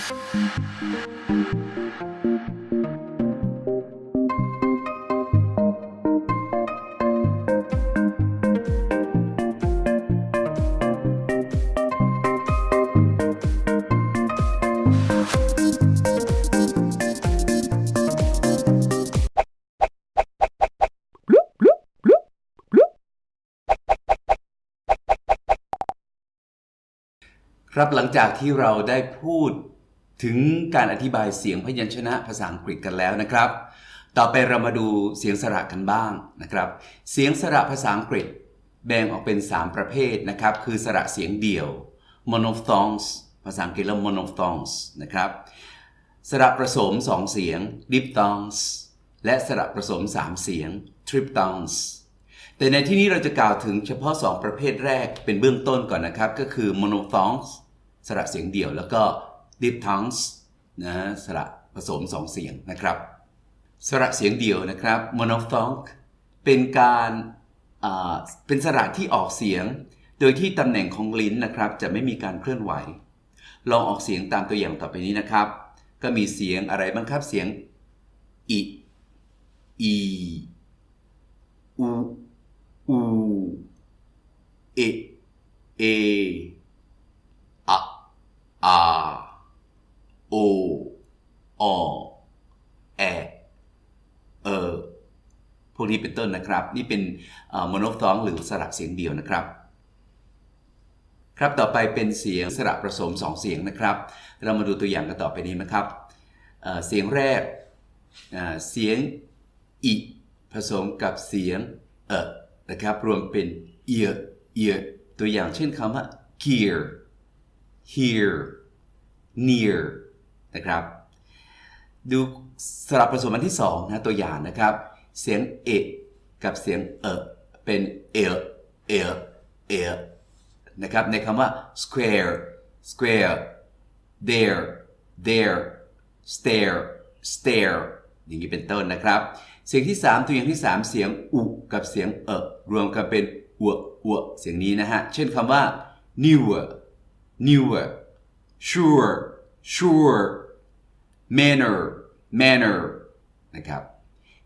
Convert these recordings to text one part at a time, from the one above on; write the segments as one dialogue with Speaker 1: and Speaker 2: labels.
Speaker 1: ครับหลังจากที่เราได้พูด ถึงการอธิบายเสียงพยัญชนะภาษาอังกฤษกันแล้วนะครับ ต่อไปเรามาดูเสียงสระกันบ้างนะครับ เสียงสระภาษาอังกฤษ แบ่งออกเป็น 3 ประเภทนะครับ คือสระเสียงเดี่ยว monophthongs ภาษาอังกฤษเรียก monophthongs นะครับ สระผสม 2 เสียง diphthongs และสระผสม 3 เสียง triphthongs แต่ในที่นี้เราจะกล่าวถึงเฉพาะ 2 ประเภทแรกเป็นเบื้องต้นก่อนนะครับ ก็คือ monophthongs สระเสียงเดี่ยวแล้วก็ diphthongs นะสระผสม2เสียงนะครับ สระเสียงเดียวนะครับ monophthong เป็นการเป็นสระที่ออกเสียง โดยที่ตำแหน่งของลิ้นนะครับ จะไม่มีการเคลื่อนไหว ลองออกเสียงตามตัวอย่างต่อไปนี้นะครับ ก็มีเสียงอะไรบ้างครับเสียงอิอีอูอูเอเออะอา โออแอเออพวกนี้เป็นต้นนะครับ นี่เป็นโมโนฟองหรือสระเสียงเดียวนะครับ ครับต่อไปเป็นเสียงสระผสม 2 เสียงนะครับ เรามาดูตัวอย่างกันต่อไปนี้นะครับเเสียงแรกเสียงอิผสมกับเสียงเออนะครับ รวมเป็นเอียเอียตัวอย่างเช่นคำว่า gear here near นะครับดูสลับผสมอันที่สองนะตัวอย่างนะครับ เสียงเอกับเสียงเอเป็นเอเอเอนะครับในคำว่า square square there there stare stare อย่างนี้เป็นต้นนะครับ เสียงที่ 3 ตัวอย่างที่ 3 เสียงอุกับเสียงเอรวมกันเป็นอวอวเสียงนี้นะฮะ เช่นคำว่า newer newer sure sure manner manner นะครับ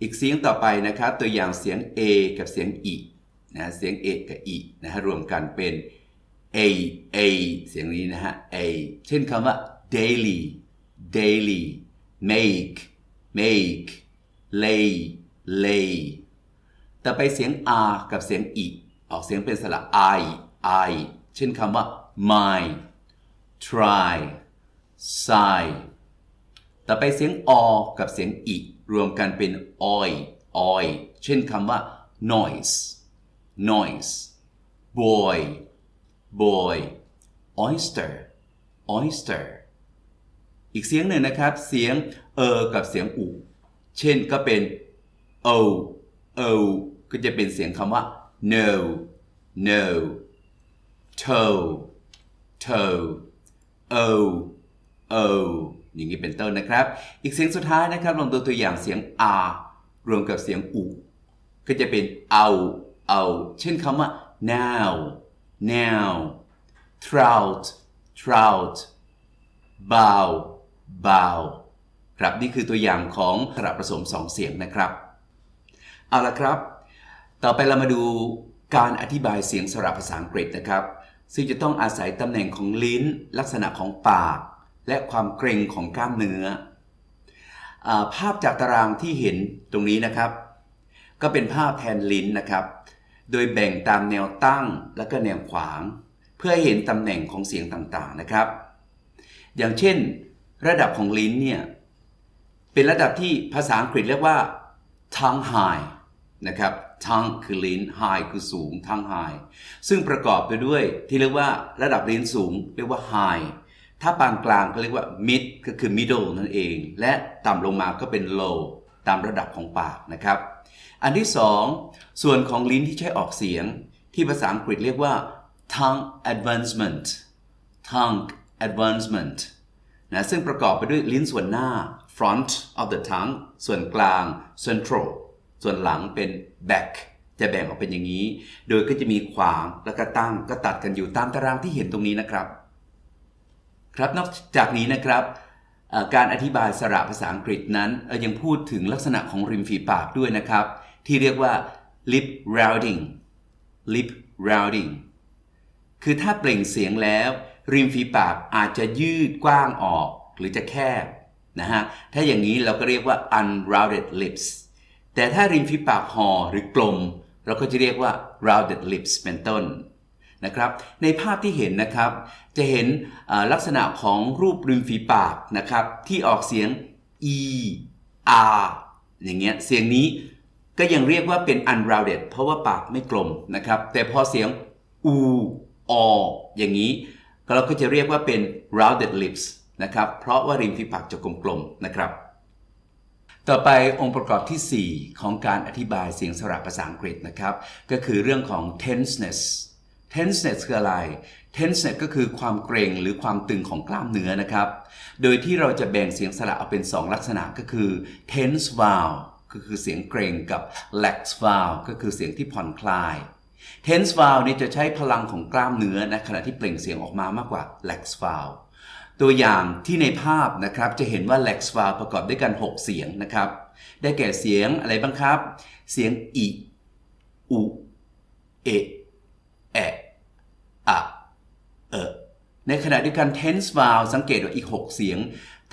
Speaker 1: อีกเสียงต่อไปนะครับ ตัวอย่างเสียง a กับเสียง e นะเสียง a กับ e นะฮะรวมกันเป็น a a เสียงนี้นะฮะ a เช่นคำว่า daily daily make make lay lay ต่อไปเสียง r กับเสียง e ออกเสียงเป็นสระ i i เช่นคำว่า my try sigh ต่อไปเสียงอกับเสียงอีรวมกันเป็น oi oi เช่นคำว่า noise noise boy boy oyster oyster อีกเสียงหนึ่งนะครับ เสียงเออกับเสียงอู เช่นก็เป็น o o ก็จะเป็นเสียงคำว่า no no toe toe o o อย่างนี้เป็นต้นนะครับ อีกเสียงสุดท้ายนะครับลองดูตัวอย่างเสียง r รวมกับเสียงอูก็จะเป็นเอาเอาเช่นคำว่า now now trout trout bow bow ครับนี่คือตัวอย่างของสระผสม2เสียงนะครับ เอาละครับ ต่อไปเรามาดูการอธิบายเสียงสระภาษาอังกฤษนะครับ ซึ่งจะต้องอาศัยตำแหน่งของลิ้น ลักษณะของปาก และความเกร็งของกล้ามเนื้ออภาพจากตารางที่เห็นตรงนี้นะครับ ก็เป็นภาพแทนลิ้นนะครับ โดยแบ่งตามแนวตั้งและก็แนวขวาง เพื่อให้เห็นตำแหน่งของเสียงต่างๆนะครับ อย่างเช่น ระดับของลิ้นเนี่ยเป็นระดับที่ภาษาอังกฤษเรียกว่า tongue high นะครับ tongue คือลิ้น high คือสูง tongue high ซึ่งประกอบไปด้วยที่เรียกว่าระดับลิ้นสูง เรียกว่า high ถ้าปานกลางก็เรียกว่า mid ก็คือ middle นั่นเอง และต่ำลงมาก็เป็น low ตามระดับของปากนะครับ อันที่สองส่วนของลิ้นที่ใช้ออกเสียง ที่ภาษาอังกฤษเรียกว่า tongue advancement tongue advancement นะซึ่งประกอบไปด้วยลิ้นส่วนหน้า front of the tongue ส่วนกลาง central ส่วนหลังเป็น back จะแบ่งออกเป็นอย่างนี้ โดยก็จะมีขวางแล้วก็ตั้งก็ตัดกันอยู่ตามตารางที่เห็นตรงนี้นะครับ ครับนอกจากนี้นะครับการอธิบายสระภาษาอังกฤษนั้นยังพูดถึงลักษณะของริมฝีปากด้วยนะครับ ที่เรียกว่า lip rounding lip rounding คือถ้าเปล่งเสียงแล้ว ริมฝีปากอาจจะยืดกว้างออกหรือจะแคบนะฮะถ้าอย่างนี้เราก็เรียกว่า unrounded lips แต่ถ้าริมฝีปากห่อหรือกลม เราก็จะเรียกว่า rounded lips เป็นต้น นะครับในภาพที่เห็นนะครับ จะเห็นลักษณะของรูปริมฝีปากนะครับที่ออกเสียง e r อย่างเงี้ยเสียงนี้ก็ยังเรียกว่าเป็น unrounded เพราะว่าปากไม่กลมนะครับ แต่พอเสียง u o อย่างนี้เราก็จะเรียกว่าเป็น rounded lips นะครับ เพราะว่าริมฝีปากจะกลมๆนะครับ ต่อไปองค์ประกอบทีสี่4 ของการอธิบายเสียงสระภาษาอังกฤษนะครับ ก็คือเรื่องของ tenseness tenseness คืออะไร tenseness ก็คือความเกรงหรือความตึงของกล้ามเนื้อนะครับ โดยที่เราจะแบ่งเสียงสระออกเป็น 2 ลักษณะก็คือ tense vowel ก็คือเสียงเกรงกับ lax vowel ก็คือเสียงที่ผ่อนคลาย tense vowel นี่จะใช้พลังของกล้ามเนื้อนะขณะที่เปล่งเสียงออกมามากกว่า lax vowel ตัวอย่างที่ในภาพนะครับจะเห็นว่า lax vowel ประกอบด้วยกัน 6 เสียงนะครับ ได้แก่เสียงอะไรบ้างครับ เสียงอิอุเอะแอะอะ เอะในขณะเดียวกัน tense vowel สังเกตว่าอีก 6 เสียง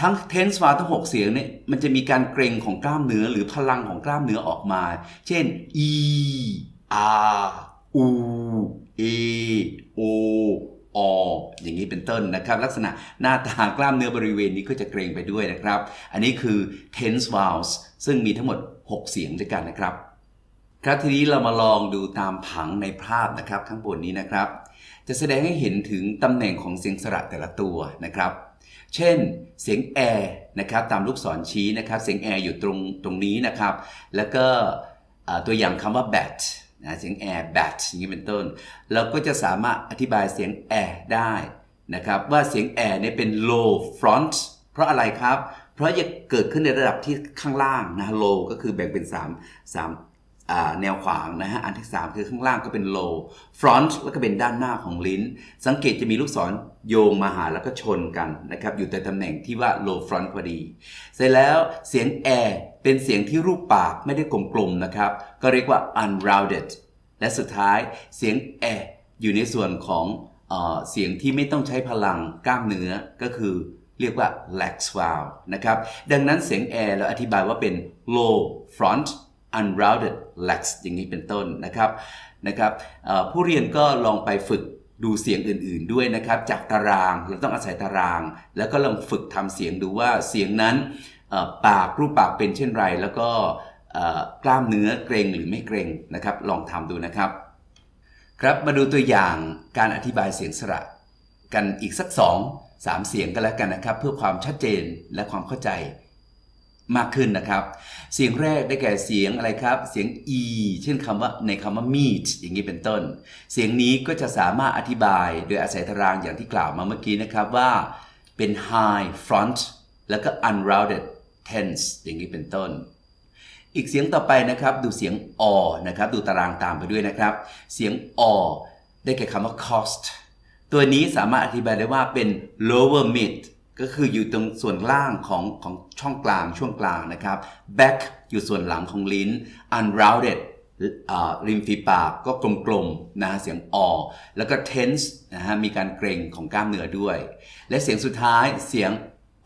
Speaker 1: ทั้ง tense vowel ทั้ง 6 เสียงเนี่ยมันจะมีการเกร็งของกล้ามเนื้อหรือพลังของกล้ามเนื้อออกมา เช่น e r u e o o อย่างนี้เป็นต้นนะครับ ลักษณะหน้าตากล้ามเนื้อบริเวณนี้ก็จะเกรงไปด้วยนะครับ อันนี้คือ tense vowels ซึ่งมีทั้งหมด 6 เสียงด้วยกันนะครับ ครับทีนี้เรามาลองดูตามผังในภาพนะครับ ข้างบนนี้นะครับ จะแสดงให้เห็นถึงตำแหน่งของเสียงสระแต่ละตัวนะครับ เช่น เสียงแอร์นะครับตามลูกศรชี้นะครับเสียงแอร์อยู่ตรงตรงนี้นะครับ แล้วก็ตัวอย่างคำว่า bat นะเสียงแอร์ bat อย่างนี้เป็นต้น เราก็จะสามารถอธิบายเสียงแอร์ได้นะครับว่าเสียงแอร์เนี่ยเป็น low front เพราะอะไรครับ เพราะจะเกิดขึ้นในระดับที่ข้างล่างนะ low ก็คือแบ่งเป็น 3 3อ่า แนวขวางนะฮะ อันที่ 3 คือข้างล่างก็เป็น low front แล้วก็เป็นด้านหน้าของลิ้น สังเกตจะมีลูกศรโยงมาหาแล้วก็ชนกันนะครับ อยู่แต่ตำแหน่งที่ว่า low front พอดี เสร็จแล้วเสียง air เป็นเสียงที่รูปปากไม่ได้กลมๆนะครับ ก็เรียกว่า unrounded และสุดท้ายเสียง air อยู่ในส่วนของเออเสียงที่ไม่ต้องใช้พลังกล้ามเนื้อก็คือเรียกว่า lax vowel นะครับ ดังนั้นเสียง air เราอธิบายว่าเป็น low front unrounded lax อย่างนี้เป็นต้นนะครับนะครับผู้เรียนก็ลองไปฝึกดูเสียงอื่นๆด้วยนะครับ จากตารางเราต้องอาศัยตาราง แล้วก็ลองฝึกทำเสียงดูว่าเสียงนั้นปากรูปปากเป็นเช่นไร แล้วก็กล้ามเนื้อเกรงหรือไม่เกรงนะครับ ลองทำดูนะครับ ครับมาดูตัวอย่างการอธิบายเสียงสระกันอีกสักสองสามเสียงกันแล้วกันนะครับ เพื่อความชัดเจนและความเข้าใจ มากขึ้นนะครับ เสียงแรกได้แก่เสียงอะไรครับ เสียง e เช่นคำว่าในคำว่า meet อย่างนี้เป็นต้น เสียงนี้ก็จะสามารถอธิบายโดยอาศัยตารางอย่างที่กล่าวมาเมื่อกี้นะครับว่าเป็น high front แล้วก็ unrounded tense อย่างนี้เป็นต้น อีกเสียงต่อไปนะครับ ดูเสียงอนะครับ ดูตารางตามไปด้วยนะครับ เสียงอได้แก่คำว่า cost ตัวนี้สามารถอธิบายได้ว่าเป็น lower mid ก็คืออยู่ตรงส่วนล่างของของช่องกลางช่วงกลางนะครับ back อยู่ส่วนหลังของลิ้น unrounded ริมฝีปากก็กลมๆนะฮะเสียงอแล้วก็ tense นะฮะมีการเกร็งของกล้ามเนื้อด้วย และเสียงสุดท้ายเสียง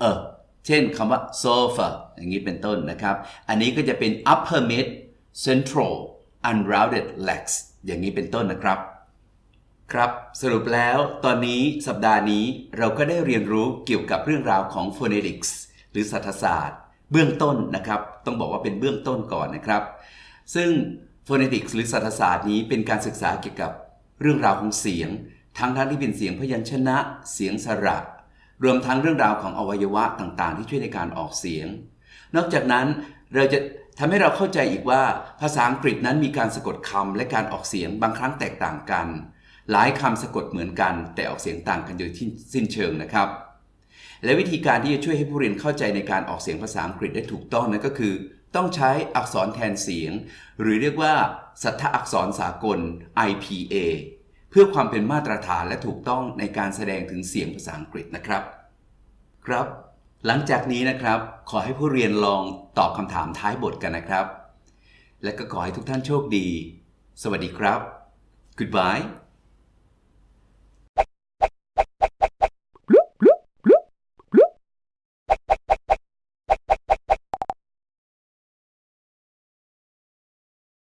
Speaker 1: เออเช่นคำว่า sofa อย่างนี้เป็นต้นนะครับ อันนี้ก็จะเป็น upper mid central unrounded legs อย่างนี้เป็นต้นนะครับ ครับสรุปแล้วตอนนี้สัปดาห์นี้เราก็ได้เรียนรู้เกี่ยวกับเรื่องราวของ phonetics หรือสัทศาสตร์ เบื้องต้นนะครับ ต้องบอกว่าเป็นเบื้องต้นก่อนนะครับ ซึ่ง phonetics หรือสัทศาสตร์นี้เป็นการศึกษาเกี่ยวกับเรื่องราวของเสียง ทั้งทั้งที่เป็นเสียงพยัญชนะ เสียงสระ รวมทั้งเรื่องราวของอวัยวะต่างๆ ที่ช่วยในการออกเสียง นอกจากนั้นเราจะทำให้เราเข้าใจอีกว่าภาษาอังกฤษนั้นมีการสะกดคำและการออกเสียงบางครั้งแตกต่างกัน หลายคำสะกดเหมือนกัน แต่ออกเสียงต่างกันโดยที่สิ้นเชิงนะครับ และวิธีการที่จะช่วยให้ผู้เรียนเข้าใจในการออกเสียงภาษาอังกฤษได้ถูกต้องนั้นก็คือ ต้องใช้อักษรแทนเสียง หรือเรียกว่าสัทธอักษรสากล IPA เพื่อความเป็นมาตรฐานและถูกต้องในการแสดงถึงเสียงภาษาอังกฤษนะครับ ครับ หลังจากนี้นะครับ ขอให้ผู้เรียนลองตอบคำถามท้ายบทกันนะครับ และก็ขอให้ทุกท่านโชคดี สวัสดีครับ goodbye